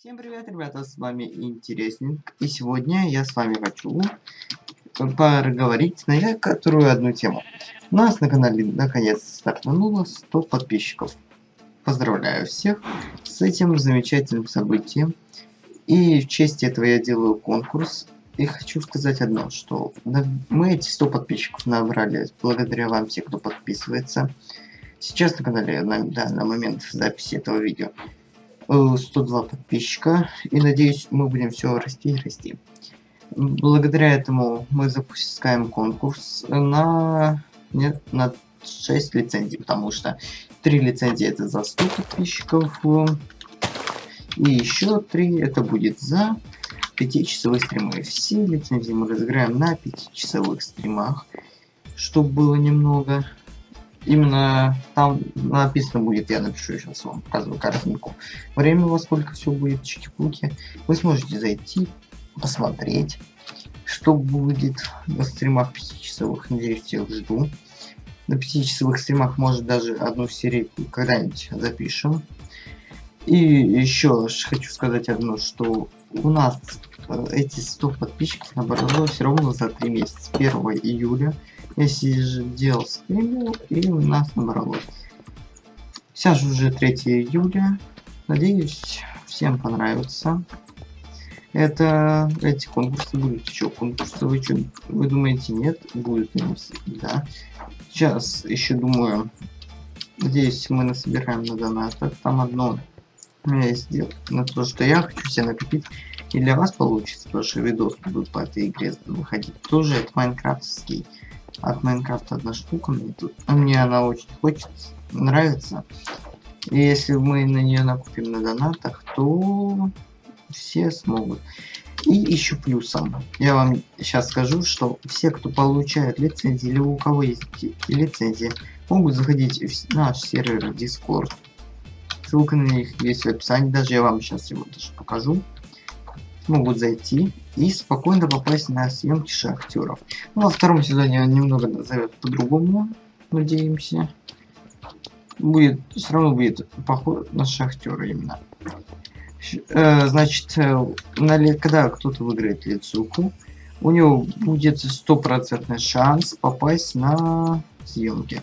Всем привет, ребята, с вами Интересник, и сегодня я с вами хочу поговорить на некоторую одну тему. У нас на канале наконец стартануло 100 подписчиков. Поздравляю всех с этим замечательным событием. И в честь этого я делаю конкурс. И хочу сказать одно, что мы эти 100 подписчиков набрали благодаря вам, все, кто подписывается. Сейчас на канале, на, да, на момент записи этого видео, 102 подписчика. И надеюсь, мы будем все расти и расти. Благодаря этому мы запускаем конкурс на, нет, на 6 лицензий, потому что 3 лицензии это за 100 подписчиков. И еще 3 это будет за 5-часовые стримы. Все лицензии мы разыграем на 5-часовых стримах, чтобы было немного. Именно там написано будет, я напишу сейчас вам, показываю картинку. Время во сколько все будет, чики-пуки. Вы сможете зайти, посмотреть, что будет на стримах 5-часовых. Надеюсь, всех жду. На 5-часовых стримах может даже одну серию когда-нибудь запишем. И еще хочу сказать одно, что у нас э, эти 100 подписчиков набралось ровно за 3 месяца. 1 июля если же делал стримил, и у нас набралось. Сейчас уже 3 июля. Надеюсь, всем понравится. Это эти конкурсы будут еще конкурсы. Вы что, вы думаете, нет? Будут да. Сейчас еще думаю. Надеюсь, мы насобираем на донатах. Там одно у меня есть дело на то, что я хочу себе накопить. И для вас получится, потому что видос будут по этой игре выходить. Тоже это майнкрафтский от Майнкрафта одна штука. Мне, тут, мне она очень хочется, нравится. И если мы на нее накупим на донатах, то все смогут. И еще плюсом, я вам сейчас скажу, что все, кто получает лицензии, или у кого есть лицензии, могут заходить в наш сервер Discord. Ссылка на них есть в описании, даже я вам сейчас его даже покажу могут зайти и спокойно попасть на съемки шахтеров. Ну, во втором сезоне он немного назовет по-другому, надеемся. Будет, все равно будет поход на шахтера именно. Э, значит, э, на, когда кто-то выиграет лицуху, у него будет стопроцентный шанс попасть на съемки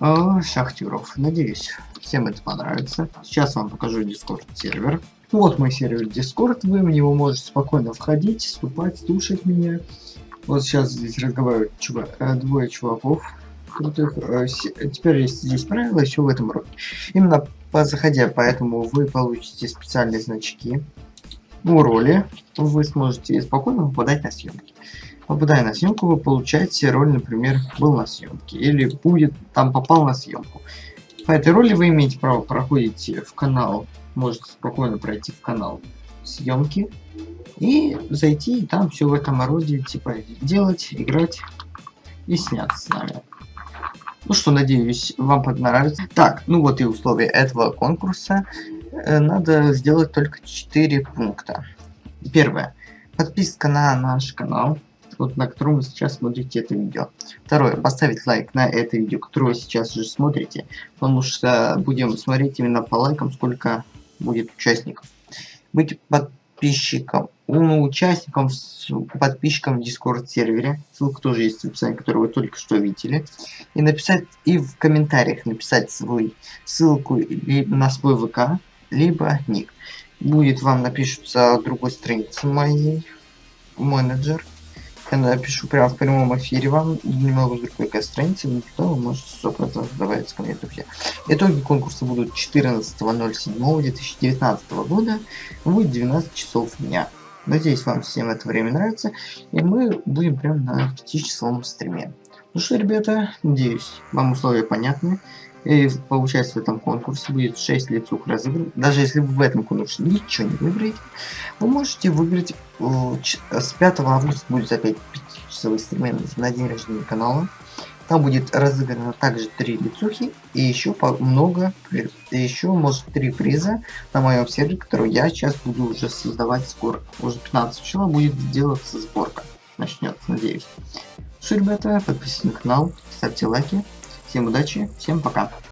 э, шахтеров. Надеюсь, всем это понравится. Сейчас вам покажу дискорд сервер. Вот мой сервер Discord, вы в него можете спокойно входить, вступать, слушать меня. Вот сейчас здесь разговаривают чува э, двое чуваков крутых. Э, теперь есть здесь правила, еще в этом роде. Именно по заходя, поэтому вы получите специальные значки у роли. Вы сможете спокойно попадать на съемки. Попадая на съемку, вы получаете роль, например, был на съемке. Или будет, там попал на съемку. По этой роли вы имеете право проходить в канал можете спокойно пройти в канал съемки и зайти и там все в этом роде типа делать, играть и сняться с нами. Ну что, надеюсь, вам понравится. Так, ну вот и условия этого конкурса. Э, надо сделать только 4 пункта. Первое. Подписка на наш канал, вот на котором вы сейчас смотрите это видео. Второе. Поставить лайк на это видео, которое вы сейчас уже смотрите. Потому что будем смотреть именно по лайкам, сколько будет участников. Быть подписчиком, ну, участником, подписчиком в Discord сервере. Ссылка тоже есть в описании, которую вы только что видели. И написать, и в комментариях написать свой ссылку на свой ВК, либо ник. Будет вам напишутся другой странице моей менеджер я напишу прямо в прямом эфире вам немного с другой страницы, но вы можете 100% добавиться ко мне, друзья. Итоги конкурса будут 14.07.2019 года, будет 12 часов дня. Надеюсь, вам всем это время нравится, и мы будем прям на 5-часовом стриме. Ну что, ребята, надеюсь, вам условия понятны. И получается в этом конкурсе будет 6 лицух разыгран. Даже если вы в этом конкурсе ничего не выиграете, вы можете выиграть э, с 5 августа будет опять 5-часовой стрим на день рождения канала. Там будет разыграно также 3 лицухи и еще много, и еще может 3 приза на моем сервере, который я сейчас буду уже создавать скоро. Уже 15 числа будет делаться сборка. Начнется, надеюсь. Что, ребята, подписывайтесь на канал, ставьте лайки. Всем удачи, всем пока.